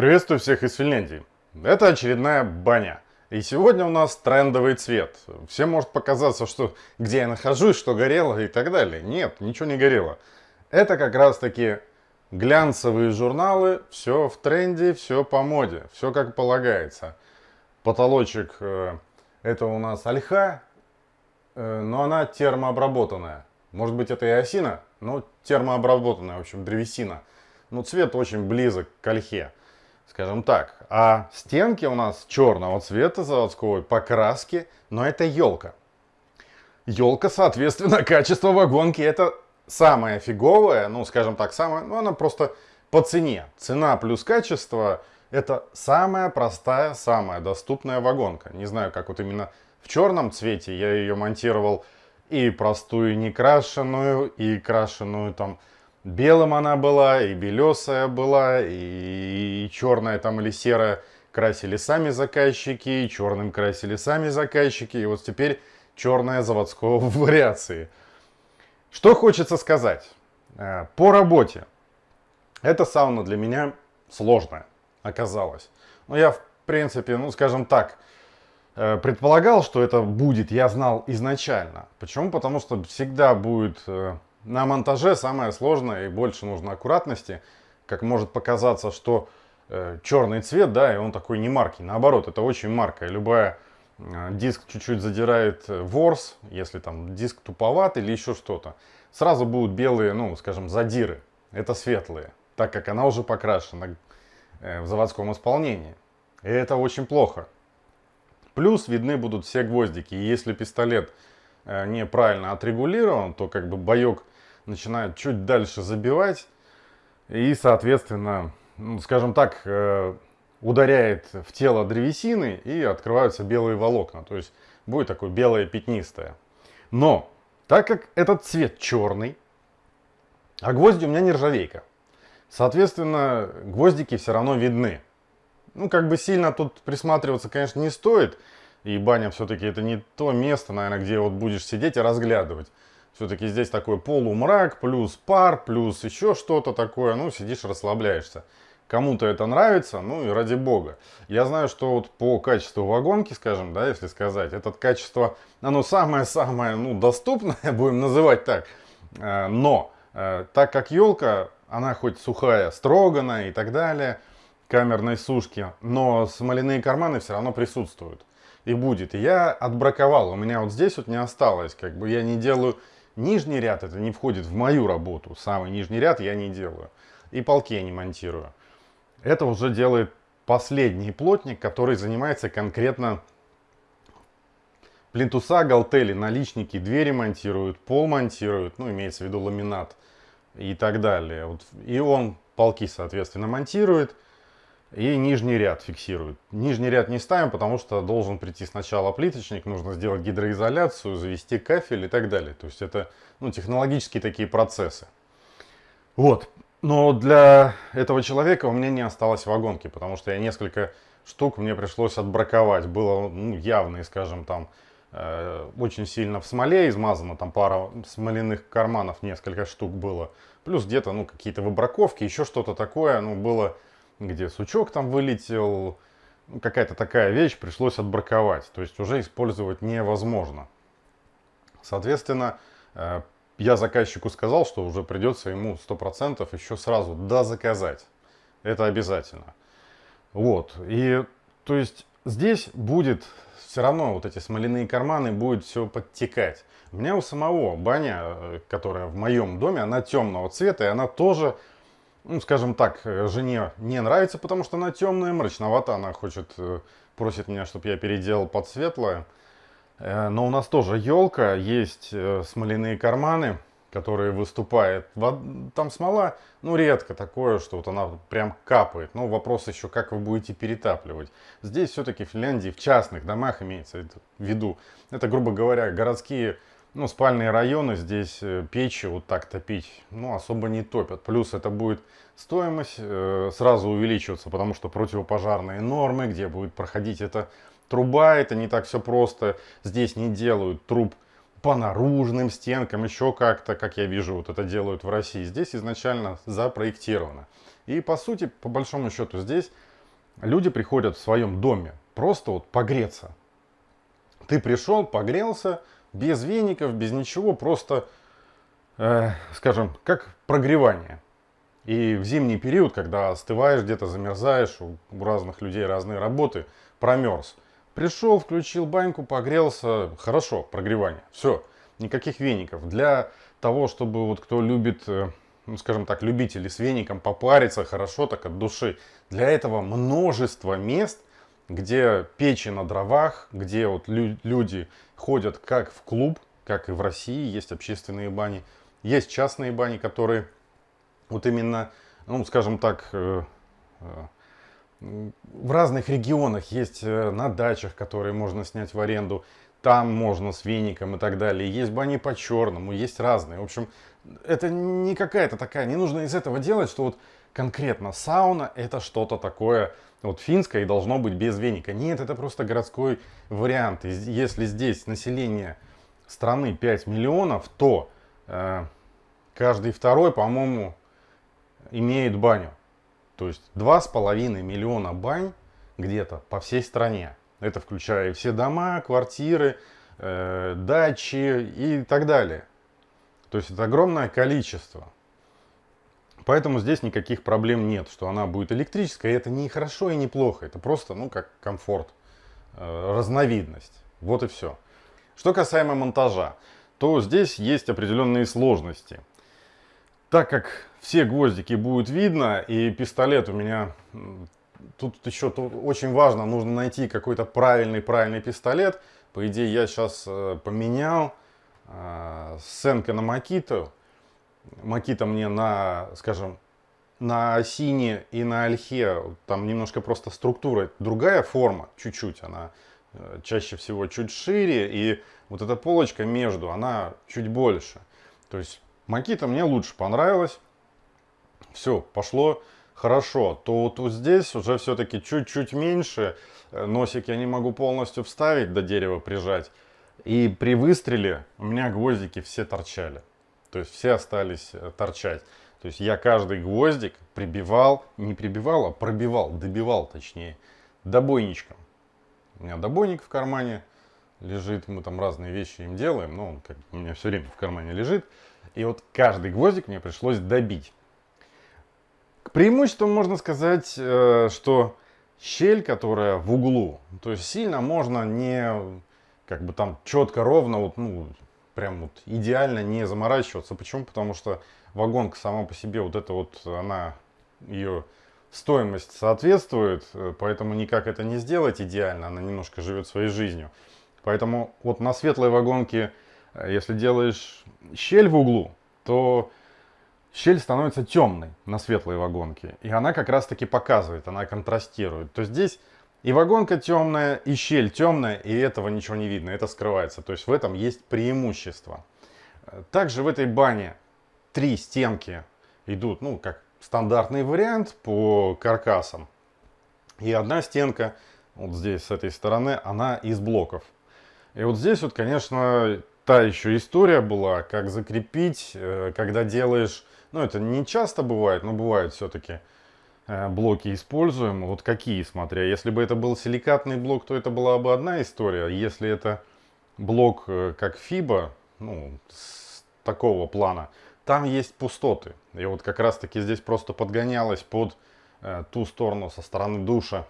Приветствую всех из Финляндии. Это очередная баня. И сегодня у нас трендовый цвет. Всем может показаться, что где я нахожусь, что горело и так далее. Нет, ничего не горело. Это как раз таки глянцевые журналы. Все в тренде, все по моде. Все как полагается. Потолочек э, это у нас ольха, э, но она термообработанная. Может быть это и осина, но термообработанная, в общем, древесина. Но цвет очень близок к ольхе скажем так. А стенки у нас черного цвета заводской покраски, но это елка. Елка, соответственно, качество вагонки это самое фиговое, ну, скажем так, самое, ну, она просто по цене. Цена плюс качество это самая простая, самая доступная вагонка. Не знаю, как вот именно в черном цвете я ее монтировал и простую некрашенную, и крашеную там Белым она была, и белесая была, и, и черная там или серая красили сами заказчики, и черным красили сами заказчики, и вот теперь черная заводского вариации. Что хочется сказать? Э, по работе. Эта сауна для меня сложная оказалась. Но я, в принципе, ну, скажем так, э, предполагал, что это будет, я знал изначально. Почему? Потому что всегда будет э, на монтаже самое сложное и больше нужно аккуратности. Как может показаться, что э, черный цвет, да, и он такой не маркий. Наоборот, это очень маркая. Любая э, диск чуть-чуть задирает э, ворс, если там диск туповат или еще что-то. Сразу будут белые, ну, скажем, задиры. Это светлые, так как она уже покрашена э, в заводском исполнении. И это очень плохо. Плюс видны будут все гвоздики. И если пистолет неправильно отрегулирован, то как бы боек начинает чуть дальше забивать и, соответственно, ну, скажем так, э, ударяет в тело древесины и открываются белые волокна. То есть будет такое белое пятнистое. Но, так как этот цвет черный, а гвозди у меня нержавейка, соответственно, гвоздики все равно видны. Ну, как бы сильно тут присматриваться, конечно, не стоит. И баня все-таки это не то место, наверное, где вот будешь сидеть и разглядывать. Все-таки здесь такой полумрак, плюс пар, плюс еще что-то такое. Ну, сидишь, расслабляешься. Кому-то это нравится, ну и ради бога. Я знаю, что вот по качеству вагонки, скажем, да, если сказать, это качество, оно самое-самое, ну, доступное, будем называть так. Э, но, э, так как елка, она хоть сухая, строганная и так далее, камерной сушки, но смоляные карманы все равно присутствуют. И будет. И я отбраковал, у меня вот здесь вот не осталось, как бы я не делаю Нижний ряд это не входит в мою работу. Самый нижний ряд я не делаю. И полки я не монтирую. Это уже делает последний плотник, который занимается конкретно плинтуса, галтели, наличники, двери монтируют, пол монтируют, ну, имеется в виду ламинат и так далее. Вот. И он полки, соответственно, монтирует и нижний ряд фиксирует. Нижний ряд не ставим, потому что должен прийти сначала плиточник, нужно сделать гидроизоляцию, завести кафель и так далее. То есть это ну, технологические такие процессы. Вот. Но для этого человека у меня не осталось вагонки, потому что я несколько штук мне пришлось отбраковать. Было ну, явно, скажем, там э, очень сильно в смоле измазано, там пара смоляных карманов, несколько штук было. Плюс где-то ну, какие-то выбраковки, еще что-то такое, ну, было где сучок там вылетел, какая-то такая вещь пришлось отбраковать, то есть уже использовать невозможно. Соответственно, э, я заказчику сказал, что уже придется ему 100% еще сразу дозаказать. Это обязательно. Вот, и то есть здесь будет все равно вот эти смоляные карманы будет все подтекать. У меня у самого баня, э, которая в моем доме, она темного цвета, и она тоже ну, скажем так, э, жене не нравится, потому что она темная, мрачновато, она хочет, э, просит меня, чтобы я переделал под светлое. Э, но у нас тоже елка, есть смоляные карманы, которые выступают. Там смола, ну, редко такое, что вот она прям капает. Но вопрос еще, как вы будете перетапливать. Здесь все-таки в Финляндии, в частных домах имеется в виду. Это, грубо говоря, городские ну, спальные районы, здесь э, печи вот так топить, ну, особо не топят. Плюс это будет стоимость э, сразу увеличиваться, потому что противопожарные нормы, где будет проходить эта труба, это не так все просто. Здесь не делают труб по наружным стенкам, еще как-то, как я вижу, вот это делают в России. Здесь изначально запроектировано. И по сути, по большому счету, здесь люди приходят в своем доме просто вот погреться. Ты пришел, погрелся, без веников, без ничего, просто, э, скажем, как прогревание. И в зимний период, когда остываешь, где-то замерзаешь, у, разных людей разные работы, промерз. Пришел, включил баньку, погрелся, хорошо, прогревание, все, никаких веников. Для того, чтобы вот кто любит, э, ну, скажем так, любители с веником попариться хорошо, так от души, для этого множество мест, где печи на дровах, где вот лю люди ходят как в клуб, как и в России, есть общественные бани, есть частные бани, которые вот именно, ну, скажем так, э, э, в разных регионах есть э, на дачах, которые можно снять в аренду, там можно с веником и так далее. Есть бани по черному, есть разные. В общем, это не какая-то такая, не нужно из этого делать, что вот конкретно сауна это что-то такое вот финское и должно быть без веника. Нет, это просто городской вариант. И если здесь население страны 5 миллионов, то э, каждый второй, по-моему, имеет баню. То есть 2,5 миллиона бань где-то по всей стране. Это включая все дома, квартиры, э, дачи и так далее. То есть это огромное количество. Поэтому здесь никаких проблем нет, что она будет электрическая. Это не хорошо и не плохо. Это просто, ну, как комфорт, э, разновидность. Вот и все. Что касаемо монтажа, то здесь есть определенные сложности. Так как все гвоздики будет видно, и пистолет у меня... Тут еще тут очень важно, нужно найти какой-то правильный-правильный пистолет. По идее, я сейчас э, поменял э, Сенка на Макиту. Макита мне на, скажем, на осине и на ольхе, там немножко просто структура, другая форма, чуть-чуть, она э, чаще всего чуть шире, и вот эта полочка между, она чуть больше. То есть Макита мне лучше понравилась. Все, пошло хорошо. То вот, вот здесь уже все-таки чуть-чуть меньше. Э, носик я не могу полностью вставить, до дерева прижать. И при выстреле у меня гвоздики все торчали. То есть все остались э, торчать. То есть я каждый гвоздик прибивал, не прибивал, а пробивал, добивал точнее, добойничком. У меня добойник в кармане лежит, мы там разные вещи им делаем, но он как у меня все время в кармане лежит. И вот каждый гвоздик мне пришлось добить. К преимуществам можно сказать, э, что щель, которая в углу, то есть сильно можно не как бы там четко, ровно, вот, ну, прям вот идеально не заморачиваться. Почему? Потому что вагонка сама по себе, вот это вот, она, ее стоимость соответствует, э, поэтому никак это не сделать идеально, она немножко живет своей жизнью. Поэтому вот на светлой вагонке Э, если делаешь щель в углу, то щель становится темной на светлой вагонке. И она как раз таки показывает, она контрастирует. То здесь и вагонка темная, и щель темная, и этого ничего не видно, это скрывается. То есть в этом есть преимущество. Также в этой бане три стенки идут, ну, как стандартный вариант по каркасам. И одна стенка, вот здесь, с этой стороны, она из блоков. И вот здесь вот, конечно, та еще история была, как закрепить, э, когда делаешь, ну это не часто бывает, но бывает все-таки блоки используем. Вот какие, смотря, если бы это был силикатный блок, то это была бы одна история. Если это блок э, как FIBA, ну, с такого плана, там есть пустоты. И вот как раз таки здесь просто подгонялось под ту сторону со стороны душа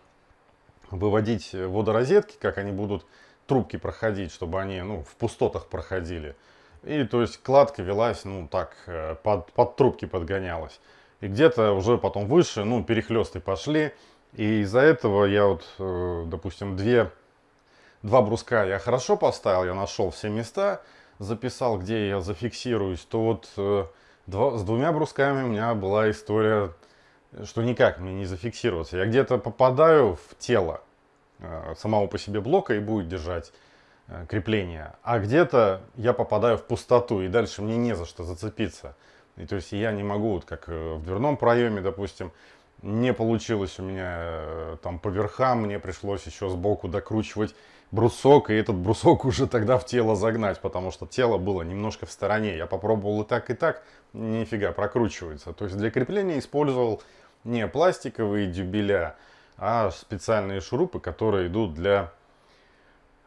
выводить водорозетки, как они будут трубки проходить, чтобы они ну, в пустотах проходили. И то есть кладка велась, ну так, э, под, под трубки подгонялась. И где-то уже потом выше, ну, перехлесты пошли. И из-за этого я вот, э, допустим, две, два бруска я хорошо поставил, я нашел все места, записал, где я зафиксируюсь, то вот э, два, с двумя брусками у меня была история, что никак мне не зафиксироваться. Я где-то попадаю в тело, Э, самого по себе блока и будет держать крепление. А где-то я попадаю в пустоту, и дальше мне не за что зацепиться. И то есть я не могу, вот как э, в дверном проеме, допустим, не получилось у меня там по верхам, мне пришлось еще сбоку докручивать брусок, и этот брусок уже тогда в тело загнать, потому что тело было немножко в стороне. Я попробовал и так, и так, нифига, прокручивается. То есть для крепления использовал не пластиковые дюбеля, а специальные шурупы, которые идут для,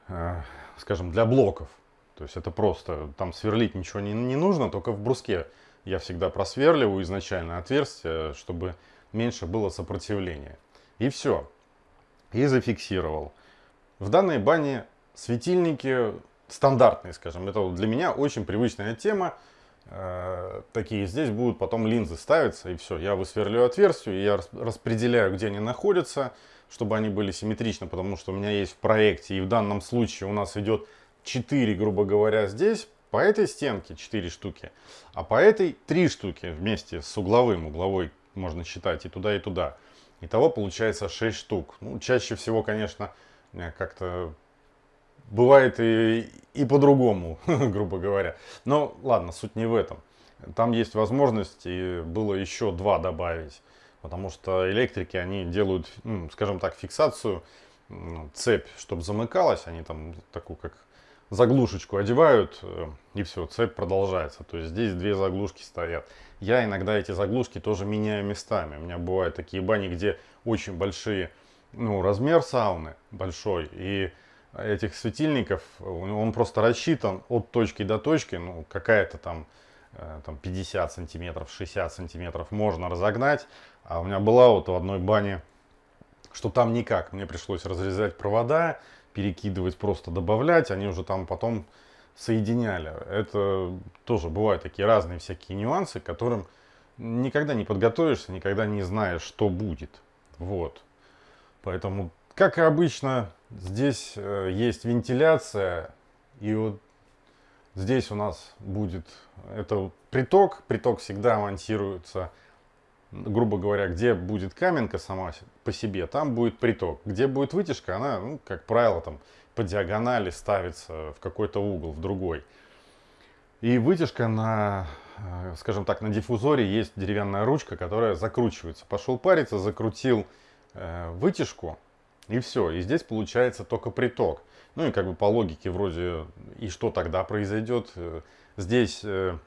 э, скажем, для блоков. То есть это просто, там сверлить ничего не, не нужно, только в бруске я всегда просверливаю изначально отверстие, чтобы меньше было сопротивления. И все. И зафиксировал. В данной бане светильники стандартные, скажем. Это для меня очень привычная тема. Э, такие здесь будут потом линзы ставиться, и все. Я высверлю отверстие, я распределяю, где они находятся, чтобы они были симметричны, потому что у меня есть в проекте, и в данном случае у нас идет 4, грубо говоря, здесь, по этой стенке 4 штуки, а по этой 3 штуки вместе с угловым. Угловой можно считать и туда, и туда. Итого получается 6 штук. Ну, чаще всего, конечно, как-то бывает и, и по-другому, грубо говоря. Но ладно, суть не в этом. Там есть возможность, и было еще два добавить. Потому что электрики, они делают, ну, скажем так, фиксацию, цепь, чтобы замыкалась. Они там такую, как заглушечку одевают, э, и все, цепь продолжается. То есть здесь две заглушки стоят. Я иногда эти заглушки тоже меняю местами. У меня бывают такие бани, где очень большие, ну, размер сауны большой, и этих светильников, он просто рассчитан от точки до точки, ну, какая-то там, э, там 50 сантиметров, 60 сантиметров можно разогнать. А у меня была вот в одной бане, что там никак. Мне пришлось разрезать провода, перекидывать, просто добавлять. Они уже там потом соединяли. Это тоже бывают такие разные всякие нюансы, к которым никогда не подготовишься, никогда не знаешь, что будет. Вот. Поэтому, как и обычно, здесь э, есть вентиляция. И вот здесь у нас будет это приток. Приток всегда монтируется, грубо говоря, где будет каменка сама по себе, там будет приток. Где будет вытяжка, она, ну, как правило, там по диагонали ставится в какой-то угол, в другой. И вытяжка на, э, скажем так, на диффузоре есть деревянная ручка, которая закручивается. Пошел париться, закрутил э, вытяжку, и все. И здесь получается только приток. Ну и как бы по логике вроде, и что тогда произойдет? Э, здесь, э,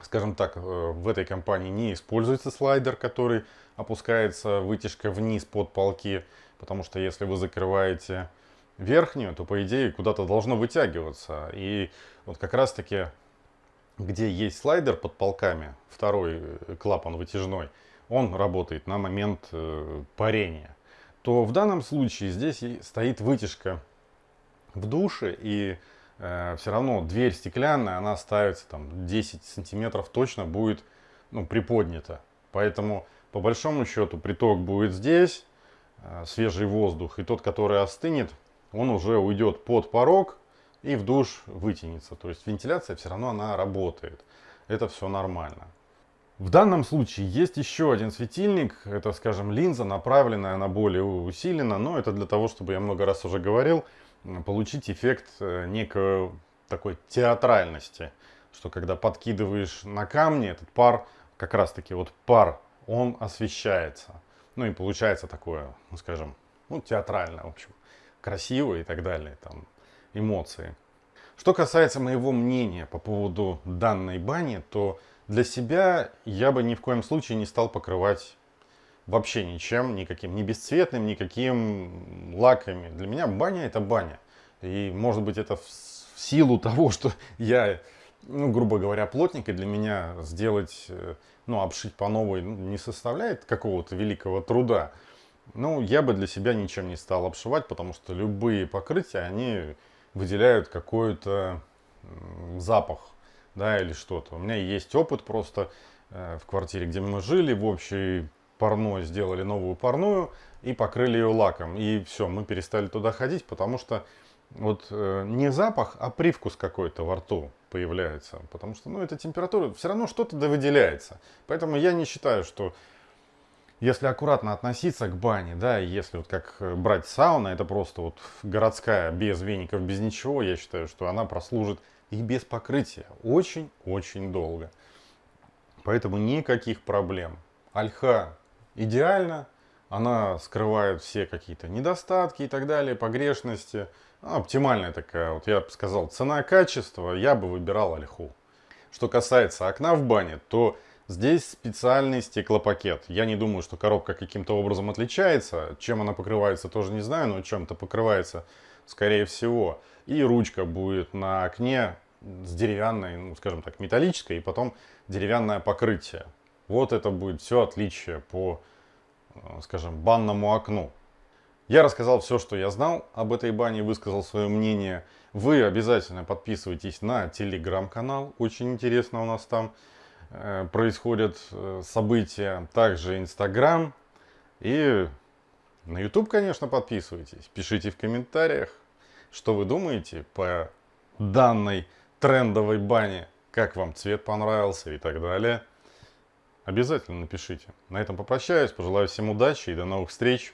скажем так, в этой компании не используется слайдер, который опускается вытяжка вниз под полки. Потому что если вы закрываете верхнюю, то по идее куда-то должно вытягиваться. И вот как раз таки, где есть слайдер под полками, второй э, клапан вытяжной, он работает на момент э, парения. То в данном случае здесь стоит вытяжка в душе и э, все равно дверь стеклянная, она ставится там 10 сантиметров точно будет ну, приподнята. Поэтому по большому счету приток будет здесь, э, свежий воздух, и тот, который остынет, он уже уйдет под порог и в душ вытянется. То есть вентиляция все равно она работает. Это все нормально. В данном случае есть еще один светильник. Это, скажем, линза, направленная на более усиленно. Но это для того, чтобы, я много раз уже говорил, получить эффект э, некой такой театральности. Что когда подкидываешь на камни, этот пар, как раз таки вот пар, он освещается. Ну и получается такое, ну, скажем, ну, театральное, в общем красиво и так далее, там, эмоции. Что касается моего мнения по поводу данной бани, то для себя я бы ни в коем случае не стал покрывать вообще ничем, никаким, ни бесцветным, никаким лаками. Для меня баня это баня. И может быть это в силу того, что я, ну, грубо говоря, плотник, и для меня сделать, э, ну, обшить по новой ну, не составляет какого-то великого труда. Ну, я бы для себя ничем не стал обшивать, потому что любые покрытия, они выделяют какой-то запах, да, или что-то. У меня есть опыт просто э, в квартире, где мы жили, в общей парной сделали новую парную и покрыли ее лаком. И все, мы перестали туда ходить, потому что вот э, не запах, а привкус какой-то во рту появляется. Потому что, ну, эта температура, все равно что-то да выделяется. Поэтому я не считаю, что если аккуратно относиться к бане, да, если вот как э, брать сауна, это просто вот городская, без веников, без ничего, я считаю, что она прослужит и без покрытия очень-очень долго. Поэтому никаких проблем. Альха идеально, она скрывает все какие-то недостатки и так далее, погрешности. Она оптимальная такая, вот я бы сказал, цена-качество, я бы выбирал альху. Что касается окна в бане, то Здесь специальный стеклопакет. Я не думаю, что коробка каким-то образом отличается. Чем она покрывается, тоже не знаю, но чем-то покрывается, скорее всего. И ручка будет на окне с деревянной, ну, скажем так, металлической, и потом деревянное покрытие. Вот это будет все отличие по, э, скажем, банному окну. Я рассказал все, что я знал об этой бане, высказал свое мнение. Вы обязательно подписывайтесь на телеграм-канал, очень интересно у нас там э, происходят э, события. Также инстаграм и на YouTube, конечно, подписывайтесь. Пишите в комментариях, что вы думаете по данной трендовой бане. Как вам цвет понравился и так далее. Обязательно напишите. На этом попрощаюсь, пожелаю всем удачи и до новых встреч.